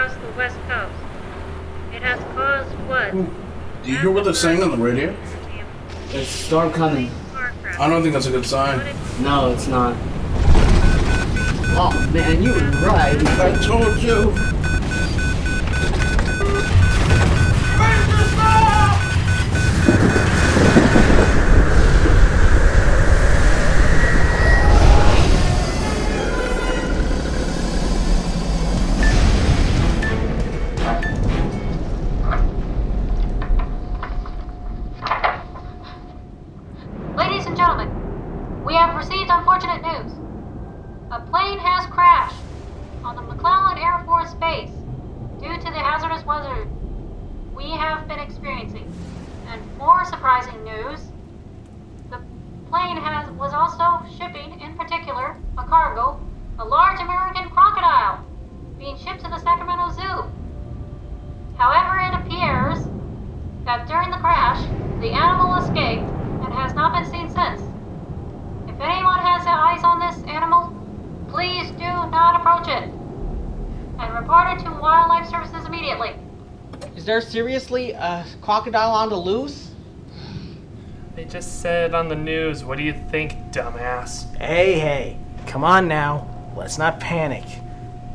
across the west coast. It has caused what? Do you hear what they're saying on the radio? There's a storm coming. I don't think that's a good sign. No, it's not. Oh man, you were right. I told you. Weather we have been experiencing. And more surprising news, the plane has was also shipping, in particular, a cargo, a large American crocodile, being shipped to the Sacramento Zoo. However, it appears that during the crash, the animal escaped and has not been seen since. If anyone has eyes on this animal, please do not approach it. And report it to Wildlife Services immediately. Is there seriously a crocodile on the loose? They just said on the news. What do you think, dumbass? Hey, hey, come on now. Let's not panic.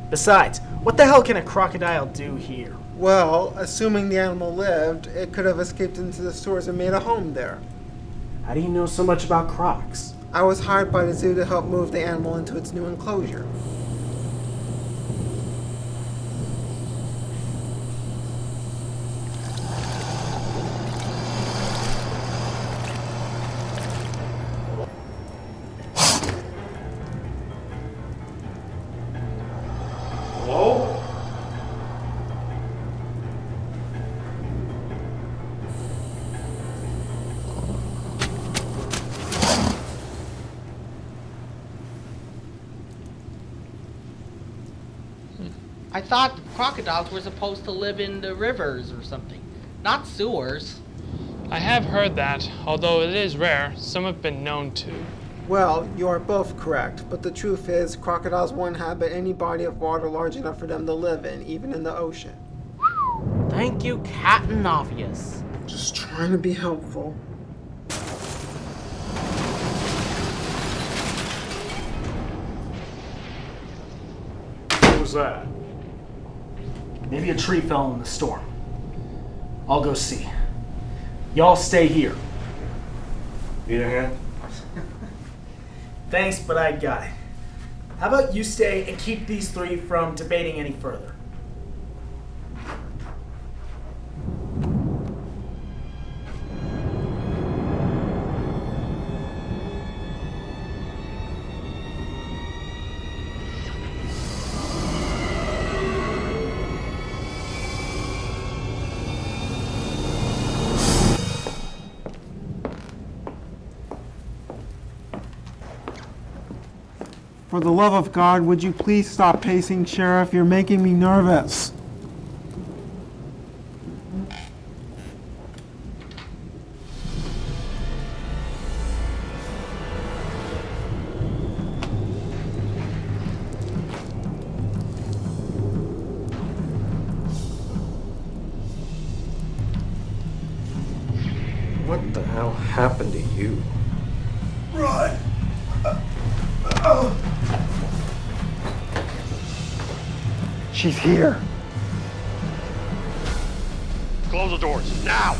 Besides, what the hell can a crocodile do here? Well, assuming the animal lived, it could have escaped into the stores and made a home there. How do you know so much about crocs? I was hired by the zoo to help move the animal into its new enclosure. I thought crocodiles were supposed to live in the rivers or something, not sewers. I have heard that, although it is rare, some have been known to. Well, you are both correct, but the truth is, crocodiles won't inhabit any body of water large enough for them to live in, even in the ocean. Thank you, Captain Obvious. Just trying to be helpful. What was that? Maybe a tree fell in the storm. I'll go see. Y'all stay here. Need a hand? Thanks, but I got it. How about you stay and keep these three from debating any further? For the love of God, would you please stop pacing, Sheriff? You're making me nervous. What the hell happened to you? She's here. Close the doors, now!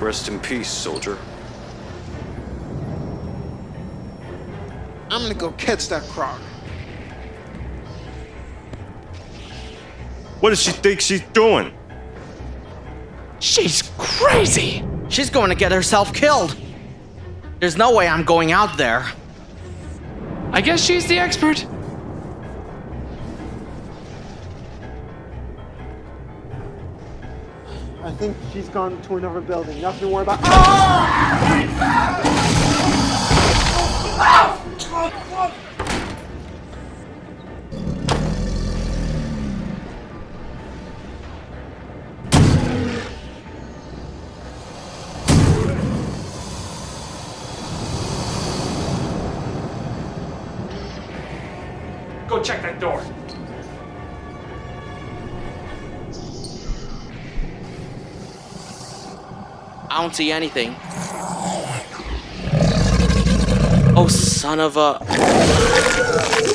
Rest in peace, soldier. I'm gonna go catch that croc. What does she think she's doing? She's crazy. She's going to get herself killed. There's no way I'm going out there. I guess she's the expert. I think she's gone to another building. Nothing to worry about. Ah! Check that door. I don't see anything. Oh, son of a.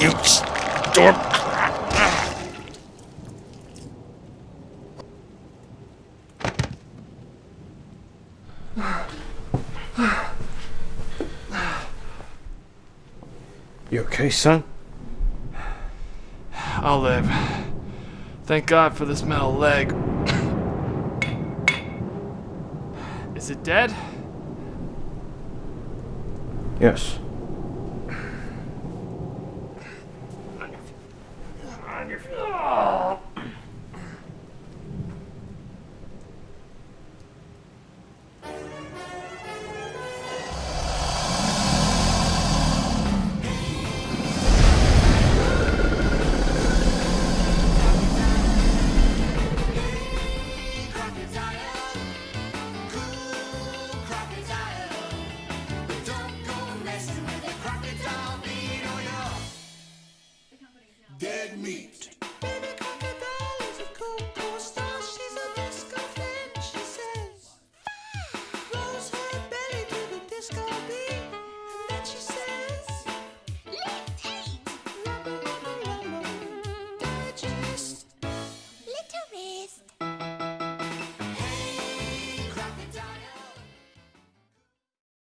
you. You okay, son? I'll live. Thank God for this metal leg. Is it dead? Yes.